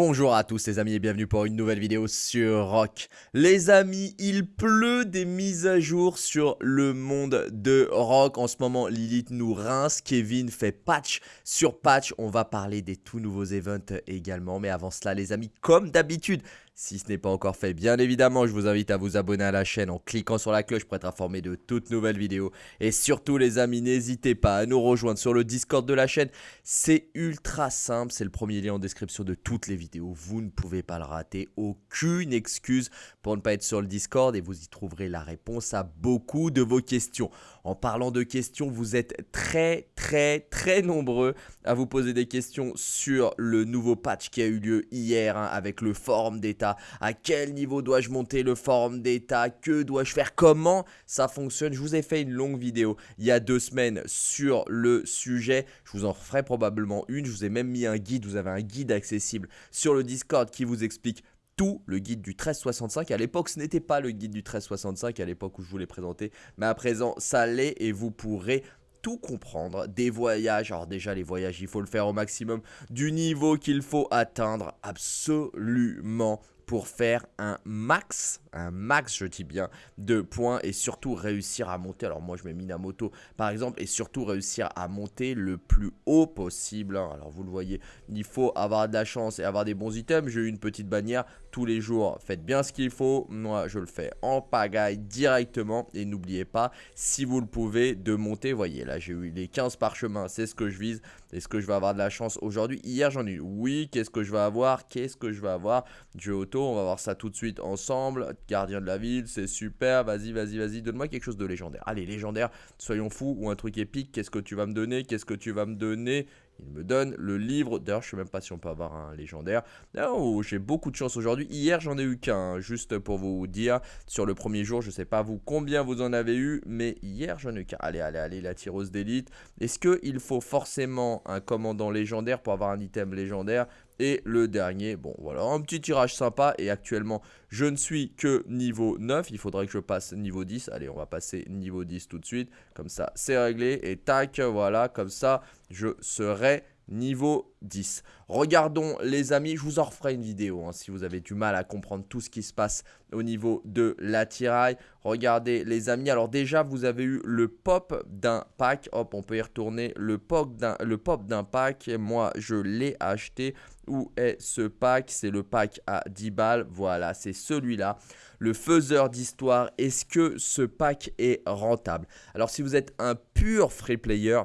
Bonjour à tous les amis et bienvenue pour une nouvelle vidéo sur Rock. Les amis, il pleut des mises à jour sur le monde de Rock. En ce moment, Lilith nous rince, Kevin fait patch sur patch. On va parler des tout nouveaux events également. Mais avant cela les amis, comme d'habitude, si ce n'est pas encore fait, bien évidemment, je vous invite à vous abonner à la chaîne en cliquant sur la cloche pour être informé de toutes nouvelles vidéos. Et surtout les amis, n'hésitez pas à nous rejoindre sur le Discord de la chaîne. C'est ultra simple, c'est le premier lien en description de toutes les vidéos. Vous ne pouvez pas le rater, aucune excuse pour ne pas être sur le Discord et vous y trouverez la réponse à beaucoup de vos questions. En parlant de questions, vous êtes très très très nombreux à vous poser des questions sur le nouveau patch qui a eu lieu hier hein, avec le forum d'état à quel niveau dois-je monter le forum d'état, que dois-je faire, comment ça fonctionne? Je vous ai fait une longue vidéo il y a deux semaines sur le sujet, je vous en ferai probablement une, je vous ai même mis un guide, vous avez un guide accessible sur le Discord qui vous explique tout. Le guide du 1365. À l'époque, ce n'était pas le guide du 1365 à l'époque où je vous l'ai présenté, mais à présent, ça l'est et vous pourrez tout comprendre. Des voyages. Alors déjà les voyages, il faut le faire au maximum du niveau qu'il faut atteindre. Absolument pour faire un max, un max je dis bien, de points et surtout réussir à monter. Alors moi je mets Minamoto par exemple et surtout réussir à monter le plus haut possible. Hein. Alors vous le voyez, il faut avoir de la chance et avoir des bons items. J'ai eu une petite bannière les jours. Faites bien ce qu'il faut. Moi je le fais en pagaille directement et n'oubliez pas si vous le pouvez de monter. Voyez là j'ai eu les 15 parchemins, c'est ce que je vise. Est-ce que je vais avoir de la chance aujourd'hui? Hier j'en ai eu. Oui, qu'est-ce que je vais avoir? Qu'est-ce que je vais avoir? Jeu auto on va voir ça tout de suite ensemble. Gardien de la ville, c'est super. Vas-y, vas-y, vas-y, donne-moi quelque chose de légendaire. Allez, légendaire, soyons fous, ou un truc épique. Qu'est-ce que tu vas me donner? Qu'est-ce que tu vas me donner? Il me donne le livre. D'ailleurs, je sais même pas si on peut avoir un légendaire. Oh, j'ai beaucoup de chance aujourd'hui. Hier, j'en ai eu qu'un, juste pour vous dire. Sur le premier jour, je sais pas vous combien vous en avez eu, mais hier, j'en ai eu qu'un. Allez, allez, allez, la tireuse d'élite. Est-ce qu'il faut forcément un commandant légendaire pour avoir un item légendaire? Et le dernier, bon voilà, un petit tirage sympa. Et actuellement, je ne suis que niveau 9. Il faudrait que je passe niveau 10. Allez, on va passer niveau 10 tout de suite. Comme ça, c'est réglé. Et tac, voilà, comme ça, je serai niveau 10. Regardons les amis, je vous en referai une vidéo hein, si vous avez du mal à comprendre tout ce qui se passe au niveau de l'attirail. Regardez les amis, alors déjà vous avez eu le pop d'un pack, hop on peut y retourner, le pop d'un pack, moi je l'ai acheté. Où est ce pack? C'est le pack à 10 balles, voilà c'est celui-là. Le faiseur d'histoire, est-ce que ce pack est rentable? Alors si vous êtes un pur free player,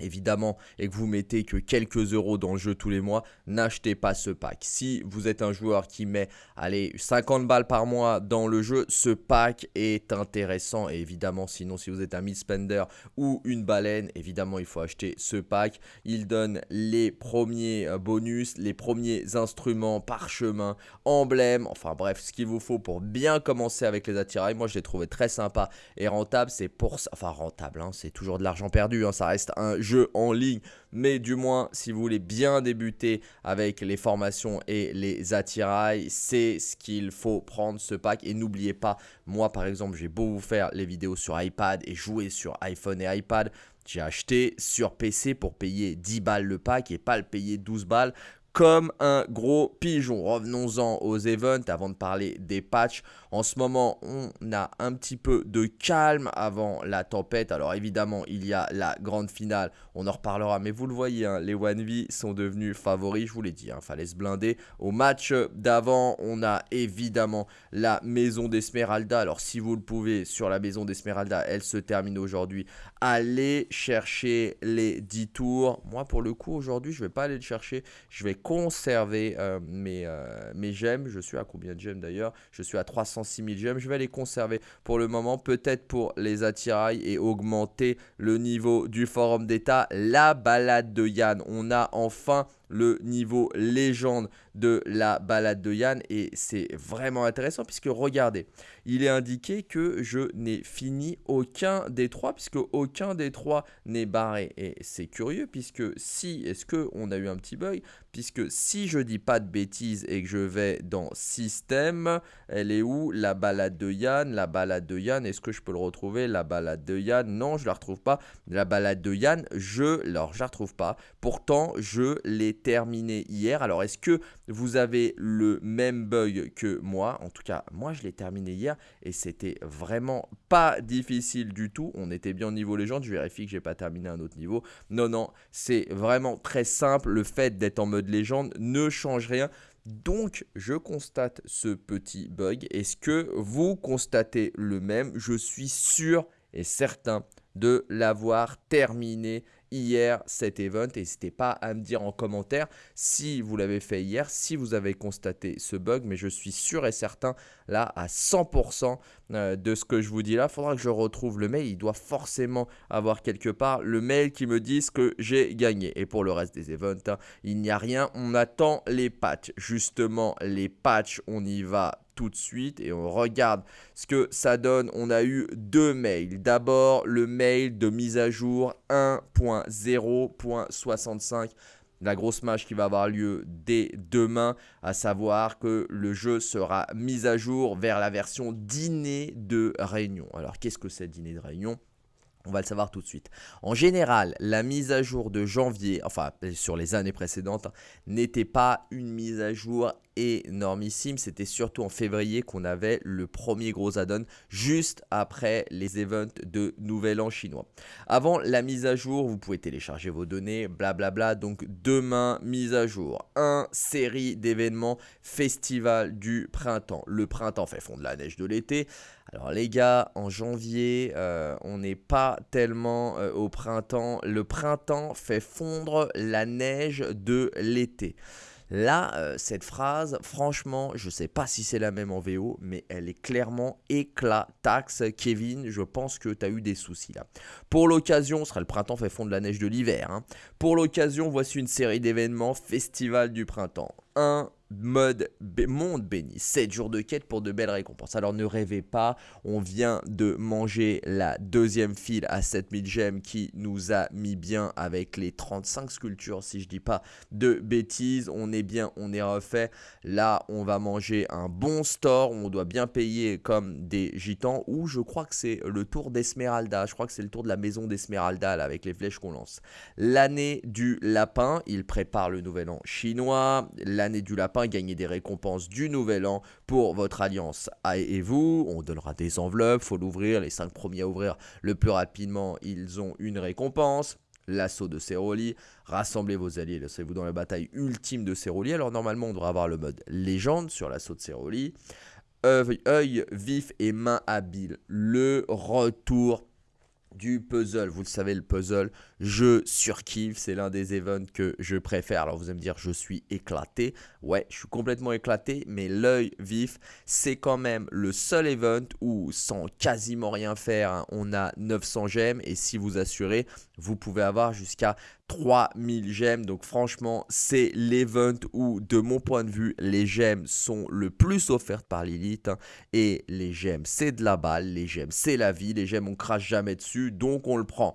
évidemment et que vous mettez que quelques euros dans le jeu tous les mois, n'achetez pas ce pack. Si vous êtes un joueur qui met allez 50 balles par mois dans le jeu, ce pack est intéressant et évidemment sinon si vous êtes un mid-spender ou une baleine, évidemment il faut acheter ce pack. Il donne les premiers euh, bonus, les premiers instruments, parchemins, emblèmes, enfin bref ce qu'il vous faut pour bien commencer avec les attirails. Moi je l'ai trouvé très sympa et rentable, c'est pour ça, enfin rentable, hein, c'est toujours de l'argent perdu, hein, ça reste jeu en ligne. Mais du moins, si vous voulez bien débuter avec les formations et les attirails, c'est ce qu'il faut prendre ce pack. Et n'oubliez pas, moi par exemple, j'ai beau vous faire les vidéos sur iPad et jouer sur iPhone et iPad. J'ai acheté sur PC pour payer 10 balles le pack et pas le payer 12 balles comme un gros pigeon. Revenons-en aux events avant de parler des patchs. En ce moment, on a un petit peu de calme avant la tempête. Alors évidemment, il y a la grande finale. On en reparlera, mais vous le voyez, hein, les 1v sont devenus favoris. Je vous l'ai dit, il hein, fallait se blinder. Au match d'avant, on a évidemment la maison d'Esmeralda. Alors si vous le pouvez, sur la maison d'Esmeralda, elle se termine aujourd'hui. Allez chercher les 10 tours. Moi, pour le coup, aujourd'hui, je ne vais pas aller le chercher. Je vais conserver euh, mes, euh, mes gemmes. Je suis à combien de gemmes d'ailleurs? Je suis à 306 000 gemmes. Je vais les conserver pour le moment, peut-être pour les attirails et augmenter le niveau du forum d'état. La balade de Yann, on a enfin le niveau légende de la balade de Yann et c'est vraiment intéressant puisque regardez, il est indiqué que je n'ai fini aucun des trois puisque aucun des trois n'est barré et c'est curieux puisque si, est-ce que on a eu un petit bug puisque si je dis pas de bêtises et que je vais dans système, elle est où la balade de Yann? La balade de Yann, est-ce que je peux le retrouver? La balade de Yann, non je la retrouve pas. La balade de Yann, je, alors je la retrouve pas. Pourtant je l'ai terminé hier. Alors, est-ce que vous avez le même bug que moi? En tout cas, moi, je l'ai terminé hier et c'était vraiment pas difficile du tout. On était bien au niveau légende. Je vérifie que j'ai pas terminé un autre niveau. Non, non, c'est vraiment très simple. Le fait d'être en mode légende ne change rien. Donc, je constate ce petit bug. Est-ce que vous constatez le même? Je suis sûr et certain de l'avoir terminé hier cet event. N'hésitez pas à me dire en commentaire si vous l'avez fait hier, si vous avez constaté ce bug. Mais je suis sûr et certain là à 100% euh, de ce que je vous dis là. Faudra que je retrouve le mail. Il doit forcément avoir quelque part le mail qui me dise que j'ai gagné. Et pour le reste des events, hein, il n'y a rien. On attend les patchs. Justement, les patchs, on y va tout de suite et on regarde ce que ça donne. On a eu deux mails. D'abord, le mail de mise à jour 1.0.65 la grosse match qui va avoir lieu dès demain, à savoir que le jeu sera mis à jour vers la version dîner de réunion. Alors qu'est-ce que c'est dîner de réunion? On va le savoir tout de suite. En général, la mise à jour de janvier, enfin sur les années précédentes, n'était pas une mise à jour énormissime. C'était surtout en février qu'on avait le premier gros add-on juste après les events de Nouvel An chinois. Avant la mise à jour, vous pouvez télécharger vos données, blablabla. Donc demain, mise à jour. Un série d'événements festival du printemps. Le printemps fait fondre la neige de l'été. Alors les gars, en janvier, euh, on n'est pas tellement euh, au printemps. Le printemps fait fondre la neige de l'été. Là, euh, cette phrase, franchement, je ne sais pas si c'est la même en VO, mais elle est clairement éclataxe. Kevin, je pense que tu as eu des soucis là. Pour l'occasion, ce sera le printemps fait fondre la neige de l'hiver. Hein. Pour l'occasion, voici une série d'événements Festival du printemps. 1, mode monde béni. 7 jours de quête pour de belles récompenses. Alors ne rêvez pas, on vient de manger la deuxième file à 7000 gemmes qui nous a mis bien avec les 35 sculptures si je dis pas de bêtises. On est bien, on est refait. Là, on va manger un bon store, on doit bien payer comme des gitans ou je crois que c'est le tour d'Esmeralda. Je crois que c'est le tour de la maison d'Esmeralda avec les flèches qu'on lance. L'année du lapin, il prépare le nouvel an chinois. L'année du lapin gagner des récompenses du nouvel an pour votre alliance et vous. On donnera des enveloppes, faut l'ouvrir. Les 5 premiers à ouvrir le plus rapidement, ils ont une récompense l'assaut de Ceroli, rassemblez vos alliés, laissez-vous dans la bataille ultime de Ceroli. Alors normalement on devrait avoir le mode légende sur l'assaut de Ceroli. œil vif et main habile, le retour du puzzle. Vous le savez, le puzzle, je surkiffe. C'est l'un des events que je préfère. Alors vous allez me dire, je suis éclaté. Ouais, je suis complètement éclaté. Mais l'œil vif, c'est quand même le seul event où, sans quasiment rien faire, hein, on a 900 gemmes. Et si vous assurez, vous pouvez avoir jusqu'à 3000 gemmes. Donc franchement, c'est l'event où, de mon point de vue, les gemmes sont le plus offertes par l'élite. Hein. et les gemmes, c'est de la balle. Les gemmes, c'est la vie. Les gemmes, on crache jamais dessus. Donc on le prend.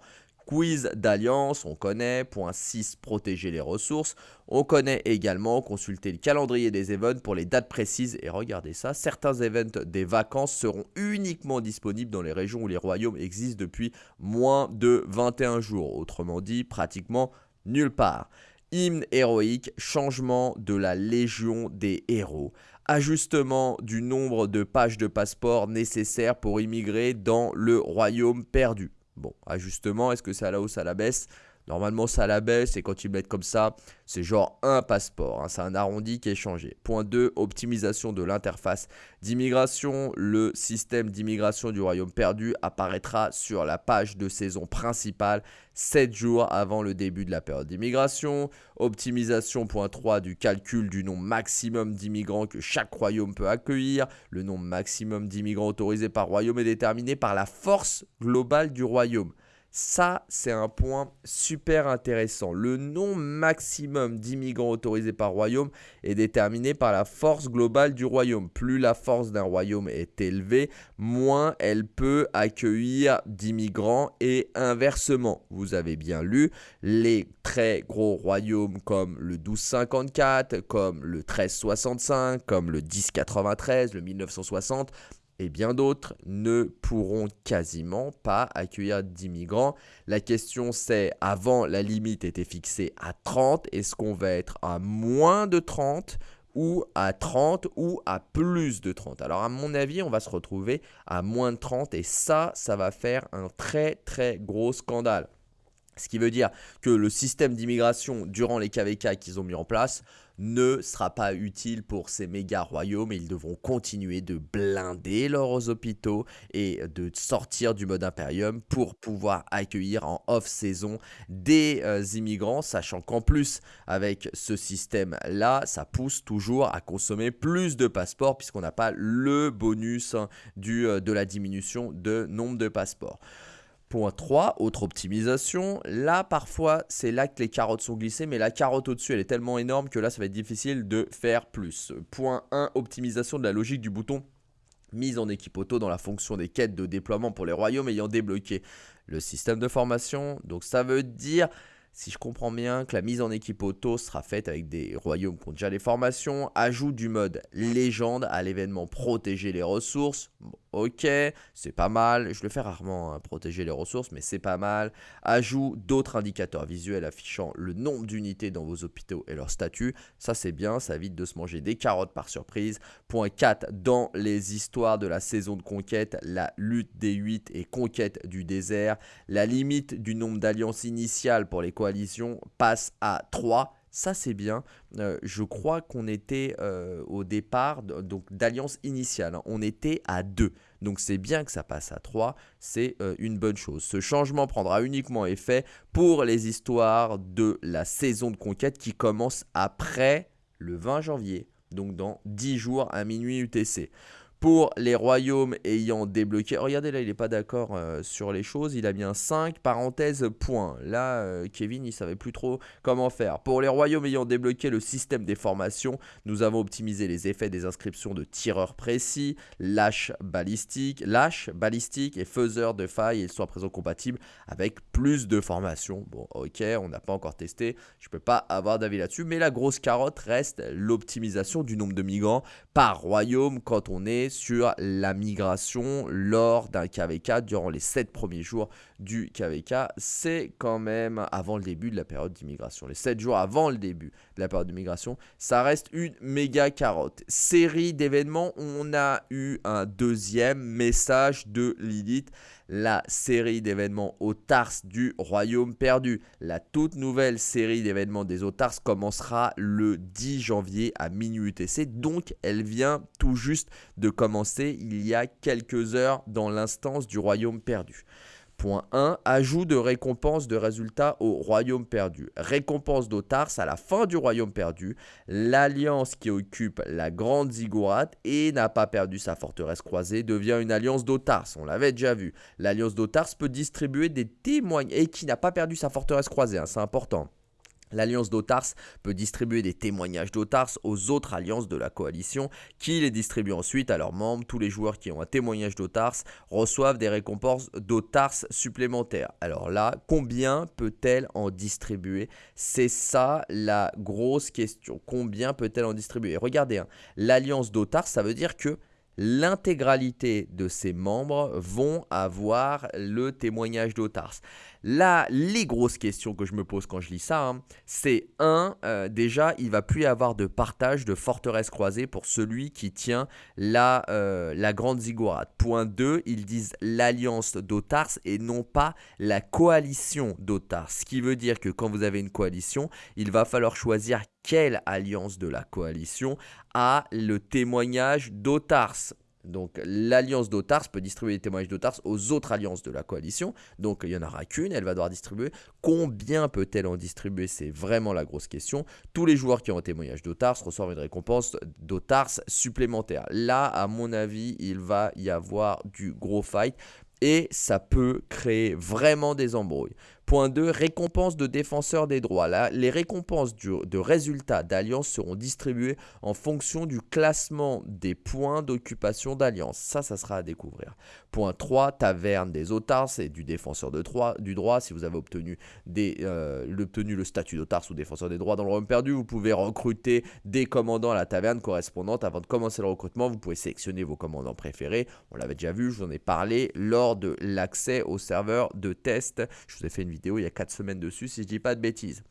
Quiz d'alliance, on connaît. Point 6, protéger les ressources. On connaît également consulter le calendrier des events pour les dates précises. Et regardez ça, certains events des vacances seront uniquement disponibles dans les régions où les royaumes existent depuis moins de 21 jours. Autrement dit, pratiquement nulle part. Hymne héroïque, changement de la légion des héros ajustement du nombre de pages de passeport nécessaires pour immigrer dans le royaume perdu. Bon, ajustement, est-ce que c'est à la hausse, à la baisse? Normalement, à la baisse et quand ils mettent comme ça, c'est genre un passeport. Hein, c'est un arrondi qui est changé. Point 2, optimisation de l'interface d'immigration. Le système d'immigration du royaume perdu apparaîtra sur la page de saison principale 7 jours avant le début de la période d'immigration. Optimisation, point 3, du calcul du nombre maximum d'immigrants que chaque royaume peut accueillir. Le nombre maximum d'immigrants autorisés par royaume est déterminé par la force globale du royaume. Ça, c'est un point super intéressant. Le nombre maximum d'immigrants autorisés par royaume est déterminé par la force globale du royaume. Plus la force d'un royaume est élevée, moins elle peut accueillir d'immigrants et inversement. Vous avez bien lu, les très gros royaumes comme le 1254, comme le 1365, comme le 1093, le 1960 et bien d'autres ne pourront quasiment pas accueillir d'immigrants. La question c'est, avant la limite était fixée à 30, est-ce qu'on va être à moins de 30 ou à 30 ou à plus de 30. Alors à mon avis, on va se retrouver à moins de 30 et ça, ça va faire un très très gros scandale. Ce qui veut dire que le système d'immigration durant les KVK qu'ils ont mis en place ne sera pas utile pour ces méga royaumes et ils devront continuer de blinder leurs hôpitaux et de sortir du mode impérium pour pouvoir accueillir en off-saison des euh, immigrants, sachant qu'en plus avec ce système-là, ça pousse toujours à consommer plus de passeports puisqu'on n'a pas le bonus hein, euh, de la diminution de nombre de passeports. Point 3, autre optimisation. Là, parfois, c'est là que les carottes sont glissées, mais la carotte au-dessus, elle est tellement énorme que là, ça va être difficile de faire plus. Point 1, optimisation de la logique du bouton mise en équipe auto dans la fonction des quêtes de déploiement pour les royaumes ayant débloqué le système de formation. Donc ça veut dire si je comprends bien, que la mise en équipe auto sera faite avec des royaumes qui ont déjà des formations. Ajout du mode légende à l'événement protéger les ressources. Ok, c'est pas mal. Je le fais rarement, hein, protéger les ressources, mais c'est pas mal. Ajout d'autres indicateurs visuels affichant le nombre d'unités dans vos hôpitaux et leur statut. Ça, c'est bien, ça évite de se manger des carottes par surprise. Point 4, dans les histoires de la saison de conquête, la lutte des 8 et conquête du désert. La limite du nombre d'alliances initiales pour les coalition passe à 3. Ça, c'est bien. Euh, je crois qu'on était euh, au départ donc d'alliance initiale. Hein. On était à 2. Donc, c'est bien que ça passe à 3. C'est euh, une bonne chose. Ce changement prendra uniquement effet pour les histoires de la saison de conquête qui commence après le 20 janvier. Donc, dans 10 jours à minuit UTC pour les royaumes ayant débloqué. regardez là, il n'est pas d'accord euh, sur les choses. Il a mis un 5, parenthèse, point. Là, euh, Kevin, il savait plus trop comment faire. Pour les royaumes ayant débloqué le système des formations, nous avons optimisé les effets des inscriptions de tireurs précis, lâche balistique, lâche balistique et faiseur de failles. Ils sont à présent compatibles avec plus de formations. Bon, ok, on n'a pas encore testé. Je ne peux pas avoir d'avis là-dessus. Mais la grosse carotte reste l'optimisation du nombre de migrants par royaume quand on est sur la migration lors d'un KVK durant les 7 premiers jours du KVK. C'est quand même avant le début de la période d'immigration. Les 7 jours avant le début de la période d'immigration, ça reste une méga carotte. Série d'événements, on a eu un deuxième message de Lilith la série d'événements Otars du Royaume perdu. La toute nouvelle série d'événements des Otars commencera le 10 janvier à minuit UTC, donc elle vient tout juste de commencer il y a quelques heures dans l'instance du Royaume perdu. Point 1. Ajout de récompense de résultats au royaume perdu. Récompense d'Otars à la fin du royaume perdu. L'alliance qui occupe la grande ziggurat et n'a pas perdu sa forteresse croisée devient une alliance d'Otars. On l'avait déjà vu. L'alliance d'Otars peut distribuer des témoignages et qui n'a pas perdu sa forteresse croisée. Hein, c'est important. L'alliance d'Otars peut distribuer des témoignages d'Otars aux autres alliances de la coalition qui les distribuent ensuite à leurs membres? Tous les joueurs qui ont un témoignage d'Otars reçoivent des récompenses d'Otars supplémentaires. Alors là, combien peut-elle en distribuer? C'est ça la grosse question. Combien peut-elle en distribuer? Regardez, hein, l'alliance d'Otars, ça veut dire que l'intégralité de ses membres vont avoir le témoignage d'Otars. Là, les grosses questions que je me pose quand je lis ça, hein, c'est un, euh, déjà, il va plus y avoir de partage de forteresse croisée pour celui qui tient la, euh, la grande ziggurat. Point 2, ils disent l'alliance d'Otars et non pas la coalition d'Otars. Ce qui veut dire que quand vous avez une coalition, il va falloir choisir quelle alliance de la coalition a le témoignage d'Otars? Donc l'alliance d'Otars peut distribuer des témoignages d'Otars aux autres alliances de la coalition. Donc il n'y en aura qu'une, elle va devoir distribuer. Combien peut-elle en distribuer? C'est vraiment la grosse question. Tous les joueurs qui ont un témoignage d'Otars reçoivent une récompense d'Otars supplémentaire. Là, à mon avis, il va y avoir du gros fight et ça peut créer vraiment des embrouilles. Point 2, récompense de défenseur des droits. Là, les récompenses de résultats d'alliance seront distribuées en fonction du classement des points d'occupation d'alliance. Ça, ça sera à découvrir. Point 3, taverne des otars et du défenseur de droit, du droit. Si vous avez obtenu, euh, le statut d'otars ou défenseur des droits dans le royaume perdu, vous pouvez recruter des commandants à la taverne correspondante. Avant de commencer le recrutement, vous pouvez sélectionner vos commandants préférés. On l'avait déjà vu, je vous en ai parlé lors de l'accès au serveur de test. Je vous ai fait une vidéo il y a 4 semaines dessus si je dis pas de bêtises.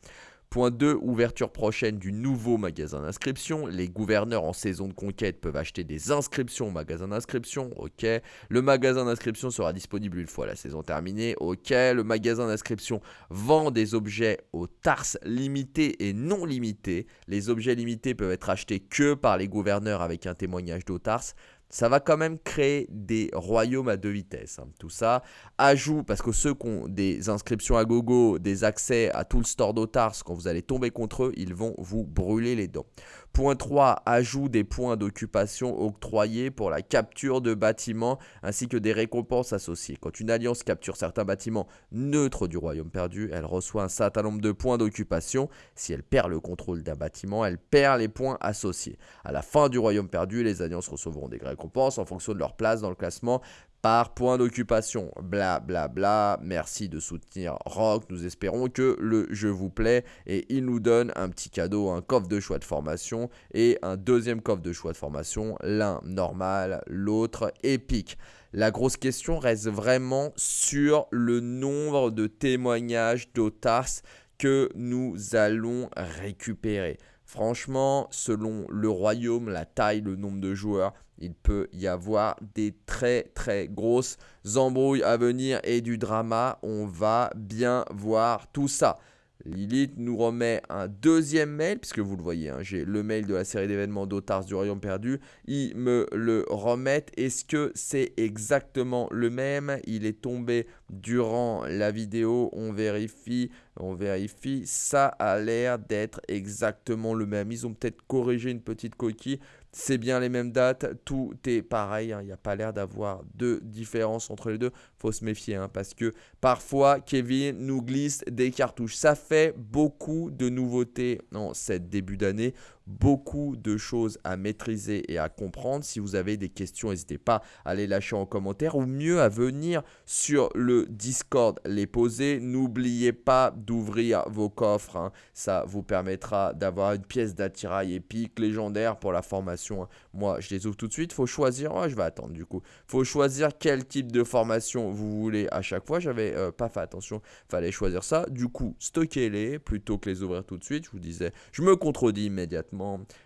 Point 2, ouverture prochaine du nouveau magasin d'inscription. Les gouverneurs en saison de conquête peuvent acheter des inscriptions au magasin d'inscription. Ok. Le magasin d'inscription sera disponible une fois la saison terminée. Ok. Le magasin d'inscription vend des objets aux tarses limités et non limités. Les objets limités peuvent être achetés que par les gouverneurs avec un témoignage d'Otars ça va quand même créer des royaumes à deux vitesses. Hein. Tout ça, ajout, parce que ceux qui ont des inscriptions à gogo, des accès à tout le store d'Otars, quand vous allez tomber contre eux, ils vont vous brûler les dents. Point 3, ajout des points d'occupation octroyés pour la capture de bâtiments ainsi que des récompenses associées. Quand une alliance capture certains bâtiments neutres du royaume perdu, elle reçoit un certain nombre de points d'occupation. Si elle perd le contrôle d'un bâtiment, elle perd les points associés. À la fin du royaume perdu, les alliances recevront des en fonction de leur place dans le classement par point d'occupation. Bla bla bla. Merci de soutenir Rock. Nous espérons que le jeu vous plaît et il nous donne un petit cadeau, un coffre de choix de formation et un deuxième coffre de choix de formation, l'un normal, l'autre épique. La grosse question reste vraiment sur le nombre de témoignages d'Otas que nous allons récupérer. Franchement, selon le royaume, la taille, le nombre de joueurs, il peut y avoir des très très grosses embrouilles à venir et du drama. On va bien voir tout ça. Lilith nous remet un deuxième mail, puisque vous le voyez, hein, j'ai le mail de la série d'événements d'Otars du Royaume Perdu. Ils me le remettent. Est-ce que c'est exactement le même? Il est tombé durant la vidéo. On vérifie, on vérifie. Ça a l'air d'être exactement le même. Ils ont peut-être corrigé une petite coquille c'est bien les mêmes dates, tout est pareil, hein. il n'y a pas l'air d'avoir de différence entre les deux, faut se méfier hein, parce que parfois Kevin nous glisse des cartouches. Ça fait beaucoup de nouveautés en cette début d'année beaucoup de choses à maîtriser et à comprendre. Si vous avez des questions, n'hésitez pas à les lâcher en commentaire ou mieux à venir sur le Discord les poser. N'oubliez pas d'ouvrir vos coffres. Hein. Ça vous permettra d'avoir une pièce d'attirail épique légendaire pour la formation. Hein. Moi, je les ouvre tout de suite. faut choisir. Je vais attendre du coup. faut choisir quel type de formation vous voulez à chaque fois. J'avais euh, pas fait attention. fallait choisir ça. Du coup, stockez-les plutôt que les ouvrir tout de suite. Je vous disais, je me contredis immédiatement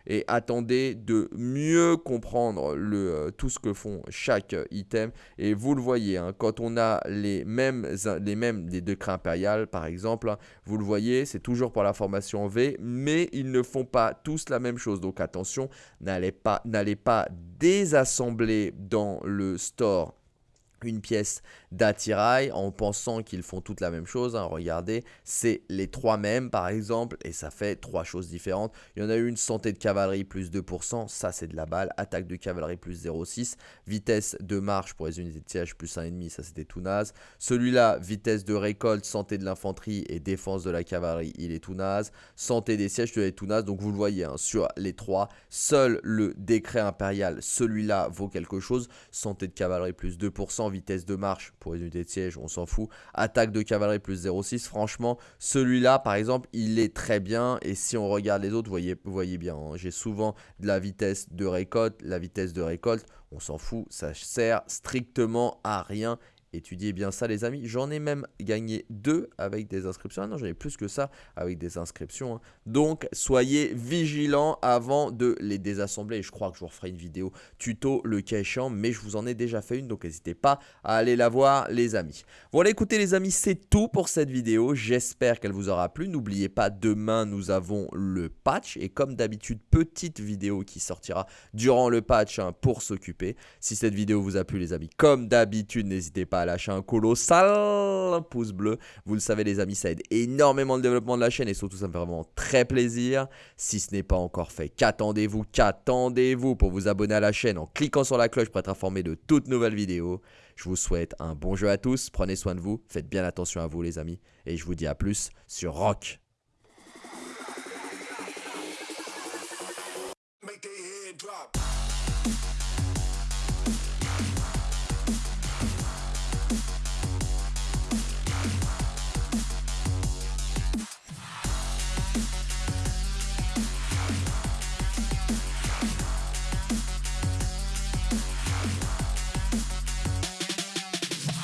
et attendez de mieux comprendre le, euh, tout ce que font chaque item. Et vous le voyez, hein, quand on a les mêmes, les mêmes des décrets impériales par exemple, hein, vous le voyez, c'est toujours pour la formation V, mais ils ne font pas tous la même chose. Donc attention, n'allez pas, pas désassembler dans le store une pièce d'attirail en pensant qu'ils font toutes la même chose. Hein. Regardez, c'est les trois mêmes par exemple et ça fait trois choses différentes. Il y en a une santé de cavalerie plus 2%, ça c'est de la balle. Attaque de cavalerie plus 0,6. Vitesse de marche pour les unités de siège plus 1,5, ça c'était tout naze. Celui-là, vitesse de récolte, santé de l'infanterie et défense de la cavalerie, il est tout naze. Santé des sièges, il est tout naze. Donc vous le voyez, hein, sur les trois, seul le décret impérial, celui-là vaut quelque chose. Santé de cavalerie plus 2%, vitesse de marche pour les unités de siège, on s'en fout. Attaque de cavalerie plus 0,6, franchement, celui-là par exemple, il est très bien. Et si on regarde les autres, vous voyez, voyez bien, hein, j'ai souvent de la vitesse de récolte. La vitesse de récolte, on s'en fout, ça sert strictement à rien Étudiez bien ça les amis. J'en ai même gagné deux avec des inscriptions. Ah non, j'en ai plus que ça avec des inscriptions. Hein. Donc, soyez vigilants avant de les désassembler. Je crois que je vous referai une vidéo tuto le cas échéant, mais je vous en ai déjà fait une, donc n'hésitez pas à aller la voir les amis. Voilà, écoutez les amis, c'est tout pour cette vidéo. J'espère qu'elle vous aura plu. N'oubliez pas, demain, nous avons le patch. Et comme d'habitude, petite vidéo qui sortira durant le patch hein, pour s'occuper. Si cette vidéo vous a plu les amis, comme d'habitude, n'hésitez pas à lâcher un colossal pouce bleu. Vous le savez les amis, ça aide énormément le développement de la chaîne et surtout ça me fait vraiment très plaisir. Si ce n'est pas encore fait, qu'attendez-vous, qu'attendez-vous pour vous abonner à la chaîne en cliquant sur la cloche pour être informé de toutes nouvelles vidéos. Je vous souhaite un bon jeu à tous, prenez soin de vous, faites bien attention à vous les amis et je vous dis à plus sur Rock.